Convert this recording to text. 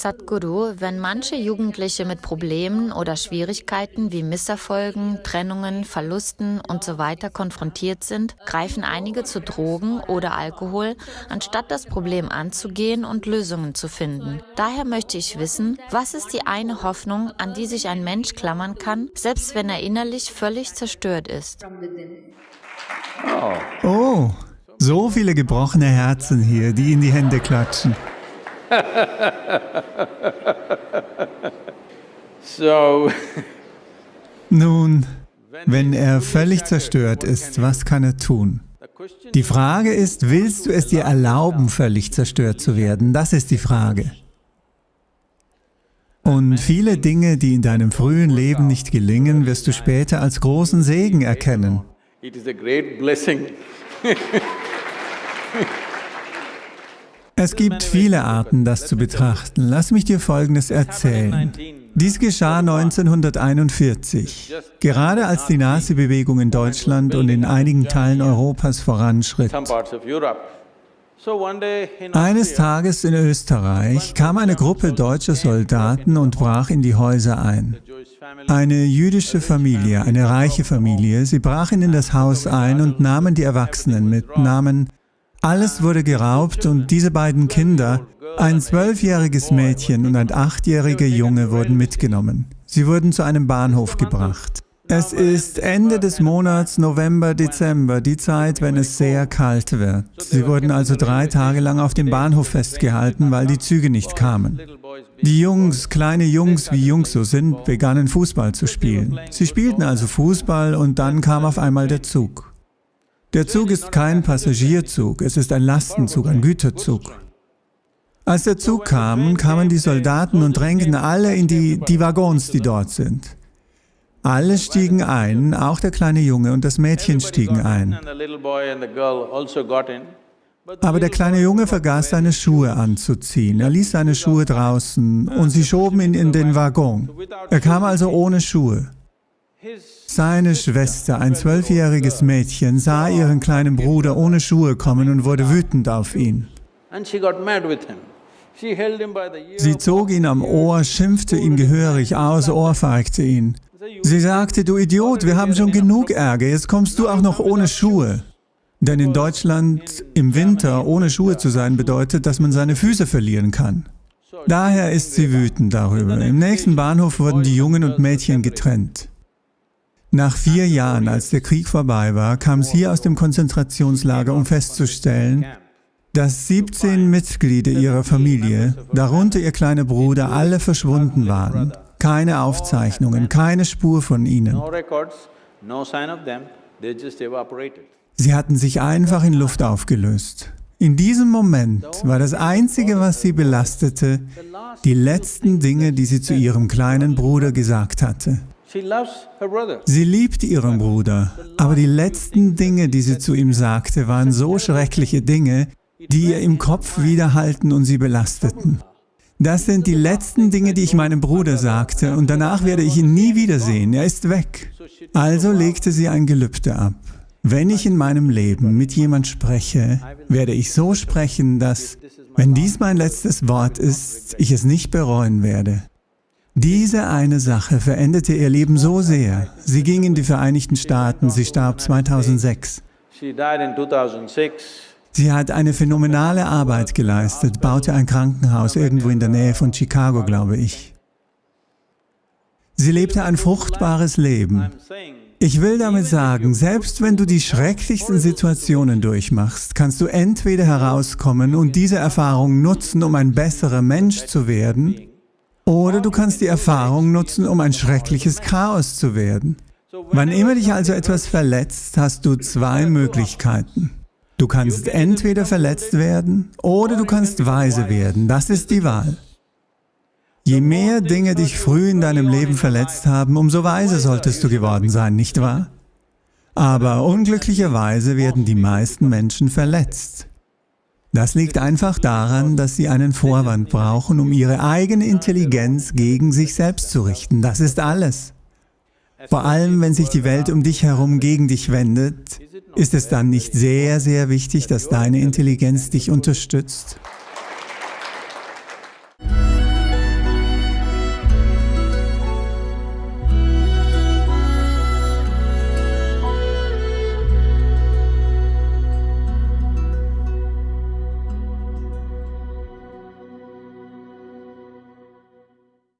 Sadhguru, wenn manche Jugendliche mit Problemen oder Schwierigkeiten wie Misserfolgen, Trennungen, Verlusten usw. So konfrontiert sind, greifen einige zu Drogen oder Alkohol, anstatt das Problem anzugehen und Lösungen zu finden. Daher möchte ich wissen, was ist die eine Hoffnung, an die sich ein Mensch klammern kann, selbst wenn er innerlich völlig zerstört ist? Oh, so viele gebrochene Herzen hier, die in die Hände klatschen. so. Nun, wenn er völlig zerstört ist, was kann er tun? Die Frage ist, willst du es dir erlauben, völlig zerstört zu werden? Das ist die Frage. Und viele Dinge, die in deinem frühen Leben nicht gelingen, wirst du später als großen Segen erkennen. It is a great blessing. Es gibt viele Arten, das zu betrachten. Lass mich dir Folgendes erzählen. Dies geschah 1941, gerade als die Nazi-Bewegung in Deutschland und in einigen Teilen Europas voranschritt. Eines Tages in Österreich kam eine Gruppe deutscher Soldaten und brach in die Häuser ein. Eine jüdische Familie, eine reiche Familie, sie brachen in das Haus ein und nahmen die Erwachsenen mit, nahmen alles wurde geraubt und diese beiden Kinder, ein zwölfjähriges Mädchen und ein achtjähriger Junge wurden mitgenommen. Sie wurden zu einem Bahnhof gebracht. Es ist Ende des Monats November, Dezember, die Zeit, wenn es sehr kalt wird. Sie wurden also drei Tage lang auf dem Bahnhof festgehalten, weil die Züge nicht kamen. Die Jungs, kleine Jungs wie Jungs so sind, begannen Fußball zu spielen. Sie spielten also Fußball und dann kam auf einmal der Zug. Der Zug ist kein Passagierzug, es ist ein Lastenzug, ein Güterzug. Als der Zug kam, kamen die Soldaten und drängten alle in die, die Waggons, die dort sind. Alle stiegen ein, auch der kleine Junge und das Mädchen stiegen ein. Aber der kleine Junge vergaß seine Schuhe anzuziehen. Er ließ seine Schuhe draußen und sie schoben ihn in den Waggon. Er kam also ohne Schuhe. Seine Schwester, ein zwölfjähriges Mädchen, sah ihren kleinen Bruder ohne Schuhe kommen und wurde wütend auf ihn. Sie zog ihn am Ohr, schimpfte ihn gehörig aus, ohrfeigte ihn. Sie sagte, du Idiot, wir haben schon genug Ärger, jetzt kommst du auch noch ohne Schuhe. Denn in Deutschland im Winter ohne Schuhe zu sein bedeutet, dass man seine Füße verlieren kann. Daher ist sie wütend darüber. Im nächsten Bahnhof wurden die Jungen und Mädchen getrennt. Nach vier Jahren, als der Krieg vorbei war, kam sie aus dem Konzentrationslager, um festzustellen, dass 17 Mitglieder ihrer Familie, darunter ihr kleiner Bruder, alle verschwunden waren. Keine Aufzeichnungen, keine Spur von ihnen. Sie hatten sich einfach in Luft aufgelöst. In diesem Moment war das Einzige, was sie belastete, die letzten Dinge, die sie zu ihrem kleinen Bruder gesagt hatte. Sie liebt ihren Bruder, aber die letzten Dinge, die sie zu ihm sagte, waren so schreckliche Dinge, die ihr im Kopf widerhalten und sie belasteten. Das sind die letzten Dinge, die ich meinem Bruder sagte, und danach werde ich ihn nie wiedersehen, er ist weg. Also legte sie ein Gelübde ab. Wenn ich in meinem Leben mit jemand spreche, werde ich so sprechen, dass, wenn dies mein letztes Wort ist, ich es nicht bereuen werde. Diese eine Sache veränderte ihr Leben so sehr. Sie ging in die Vereinigten Staaten, sie starb 2006. Sie hat eine phänomenale Arbeit geleistet, baute ein Krankenhaus irgendwo in der Nähe von Chicago, glaube ich. Sie lebte ein fruchtbares Leben. Ich will damit sagen, selbst wenn du die schrecklichsten Situationen durchmachst, kannst du entweder herauskommen und diese Erfahrung nutzen, um ein besserer Mensch zu werden, oder du kannst die Erfahrung nutzen, um ein schreckliches Chaos zu werden. Wann immer dich also etwas verletzt, hast du zwei Möglichkeiten. Du kannst entweder verletzt werden oder du kannst weise werden. Das ist die Wahl. Je mehr Dinge dich früh in deinem Leben verletzt haben, umso weise solltest du geworden sein, nicht wahr? Aber unglücklicherweise werden die meisten Menschen verletzt. Das liegt einfach daran, dass sie einen Vorwand brauchen, um ihre eigene Intelligenz gegen sich selbst zu richten. Das ist alles. Vor allem, wenn sich die Welt um dich herum gegen dich wendet, ist es dann nicht sehr, sehr wichtig, dass deine Intelligenz dich unterstützt?